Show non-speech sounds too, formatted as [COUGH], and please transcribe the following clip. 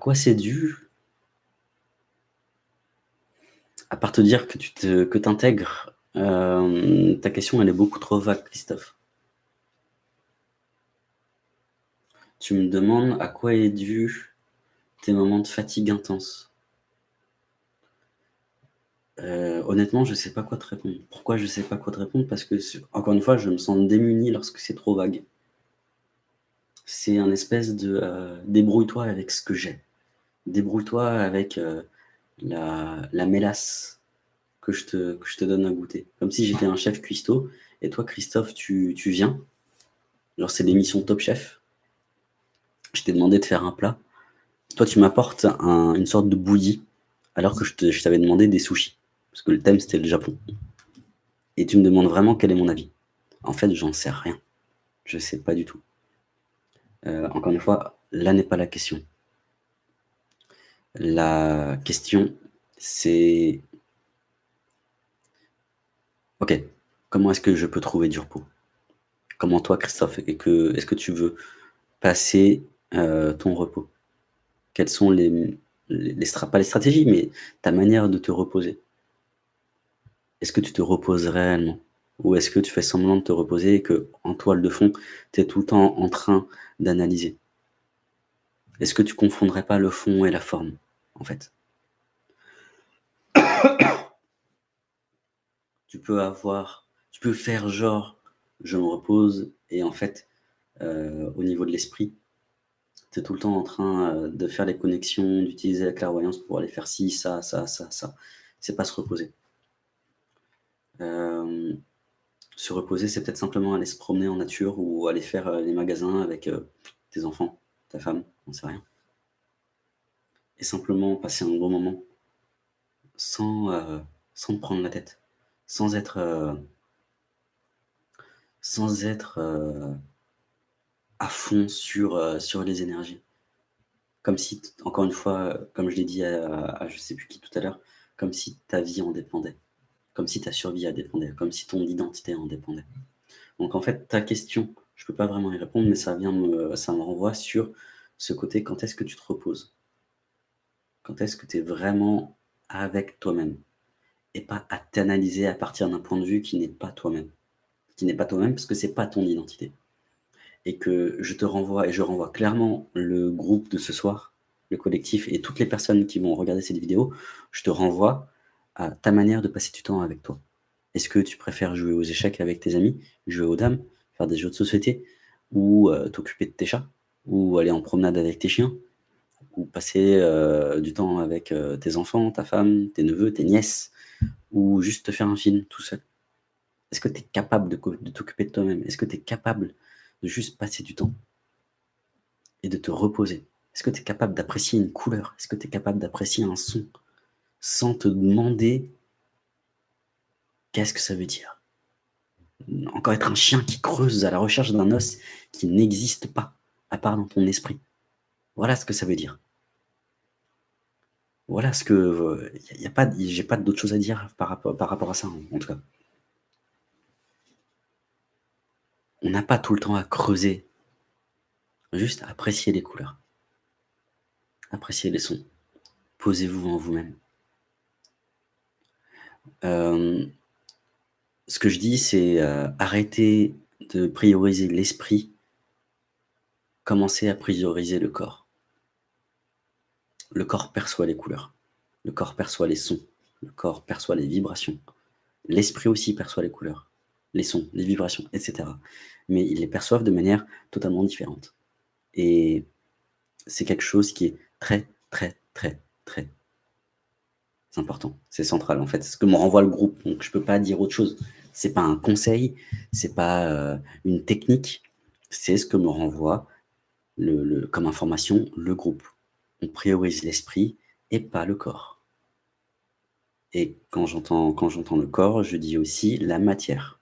quoi c'est dû? À part te dire que tu te, que intègres, euh, ta question elle est beaucoup trop vague, Christophe. Tu me demandes à quoi est dû tes moments de fatigue intense. Euh, honnêtement, je ne sais pas quoi te répondre. Pourquoi je ne sais pas quoi te répondre? Parce que, encore une fois, je me sens démuni lorsque c'est trop vague. C'est un espèce de euh, débrouille-toi avec ce que j'ai. Débrouille-toi avec euh, la, mélasse que je, te, donne à goûter. Comme si j'étais un chef cuistot et toi, Christophe, tu, tu viens. Genre, c'est l'émission Top Chef. Je t'ai demandé de faire un plat. Toi, tu m'apportes une sorte de bouillie alors que je t'avais demandé des sushis parce que le thème c'était le Japon. Et tu me demandes vraiment quel est mon avis. En fait, j'en sais rien. Je sais pas du tout. Euh, encore une fois, là n'est pas la question. La question, c'est... Ok, comment est-ce que je peux trouver du repos? Comment toi, Christophe, est-ce que, est que tu veux passer euh, ton repos? Quelles sont les, les, pas les stratégies, mais ta manière de te reposer? Est-ce que tu te reposes réellement? Ou est-ce que tu fais semblant de te reposer et que, en toile de fond, tu es tout le temps en train d'analyser? Est-ce que tu confondrais pas le fond et la forme, en fait [COUGHS] Tu peux avoir, tu peux faire genre, je me repose, et en fait, euh, au niveau de l'esprit, tu es tout le temps en train euh, de faire les connexions, d'utiliser la clairvoyance pour aller faire ci, ça, ça, ça, ça. C'est pas se reposer. Euh, se reposer, c'est peut-être simplement aller se promener en nature ou aller faire les magasins avec tes enfants, ta femme, on sait rien. Et simplement passer un bon moment sans, sans te prendre la tête, sans être, sans être à fond sur, sur les énergies. Comme si, encore une fois, comme je l'ai dit à, à je sais plus qui tout à l'heure, comme si ta vie en dépendait comme si ta survie en dépendait, comme si ton identité en dépendait. Donc en fait, ta question, je ne peux pas vraiment y répondre, mais ça, me, me renvoie sur ce côté, quand est-ce que tu te reposes? Quand est-ce que tu es vraiment avec toi-même? Et pas à t'analyser à partir d'un point de vue qui n'est pas toi-même. Qui n'est pas toi-même parce que c'est pas ton identité. Et que je te renvoie, et je renvoie clairement le groupe de ce soir, le collectif, et toutes les personnes qui vont regarder cette vidéo, je te renvoie à ta manière de passer du temps avec toi. Est-ce que tu préfères jouer aux échecs avec tes amis, jouer aux dames, faire des jeux de société, ou euh, t'occuper de tes chats, ou aller en promenade avec tes chiens, ou passer euh, du temps avec euh, tes enfants, ta femme, tes neveux, tes nièces, ou juste te faire un film tout seul. Est-ce que tu es capable de, de t'occuper de toi-même? Est-ce que tu es capable de juste passer du temps et de te reposer? Est-ce que tu es capable d'apprécier une couleur? Est-ce que tu es capable d'apprécier un son sans te demander qu'est-ce que ça veut dire? Encore être un chien qui creuse à la recherche d'un os qui n'existe pas, à part dans ton esprit. Voilà ce que ça veut dire. Voilà ce que... Il y a pas, j'ai pas d'autre chose à dire par rapport, par rapport à ça, en, tout cas. On n'a pas tout le temps à creuser. Juste apprécier les couleurs. Apprécier les sons. Posez-vous en vous-même. Euh, ce que je dis, c'est euh, arrêter de prioriser l'esprit, commencer à prioriser le corps. Le corps perçoit les couleurs, le corps perçoit les sons, le corps perçoit les vibrations. L'esprit aussi perçoit les couleurs, les sons, les vibrations, etc. Mais ils les perçoivent de manière totalement différente. Et c'est quelque chose qui est très, très, très, très c'est important, c'est central en fait. C'est ce que me renvoie le groupe, donc je peux pas dire autre chose. C'est pas un conseil, c'est pas euh, une technique, c'est ce que me renvoie comme information le groupe. On priorise l'esprit et pas le corps. Et quand j'entends le corps, je dis aussi la matière.